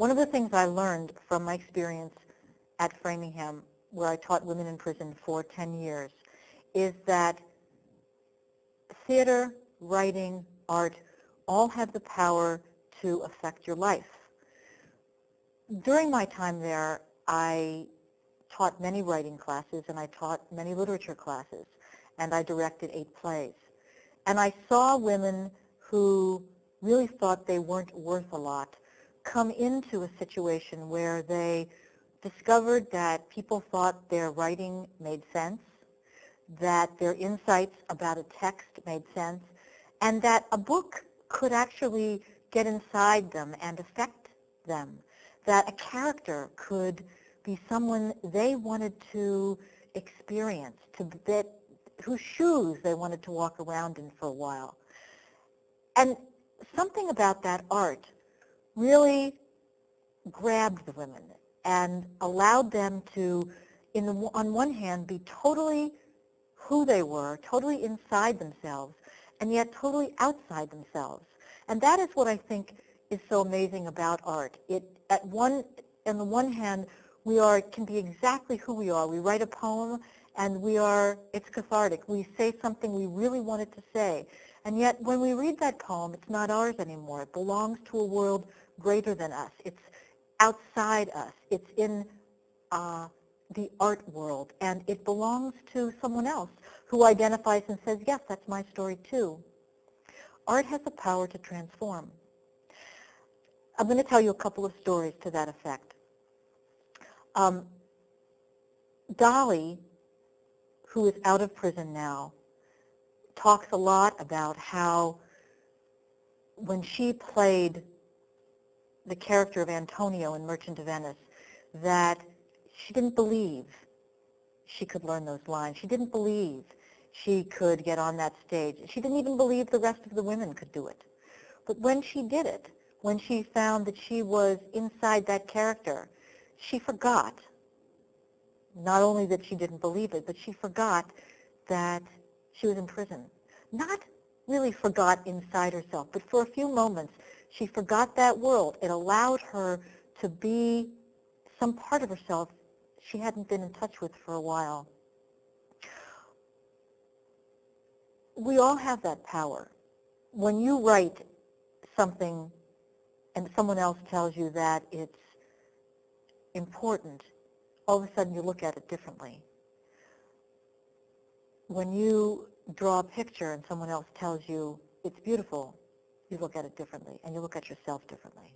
One of the things I learned from my experience at Framingham, where I taught women in prison for 10 years, is that theater, writing, art, all have the power to affect your life. During my time there, I taught many writing classes and I taught many literature classes and I directed eight plays. And I saw women who really thought they weren't worth a lot come into a situation where they discovered that people thought their writing made sense, that their insights about a text made sense, and that a book could actually get inside them and affect them, that a character could be someone they wanted to experience, to that whose shoes they wanted to walk around in for a while. And something about that art really grabbed the women and allowed them to, in the, on one hand, be totally who they were, totally inside themselves, and yet totally outside themselves. And that is what I think is so amazing about art. It, at one, on the one hand, we are, can be exactly who we are. We write a poem and we are, it's cathartic. We say something we really wanted to say. And yet when we read that poem, it's not ours anymore. It belongs to a world greater than us. It's outside us. It's in uh, the art world. And it belongs to someone else who identifies and says, yes, that's my story too. Art has the power to transform. I'm going to tell you a couple of stories to that effect. Um, Dolly, who is out of prison now, talks a lot about how when she played the character of Antonio in Merchant of Venice, that she didn't believe she could learn those lines. She didn't believe she could get on that stage. She didn't even believe the rest of the women could do it. But when she did it, when she found that she was inside that character, she forgot not only that she didn't believe it, but she forgot that she was in prison. Not really forgot inside herself, but for a few moments she forgot that world. It allowed her to be some part of herself she hadn't been in touch with for a while. We all have that power. When you write something and someone else tells you that it's important, all of a sudden you look at it differently. When you draw a picture and someone else tells you it's beautiful, you look at it differently and you look at yourself differently.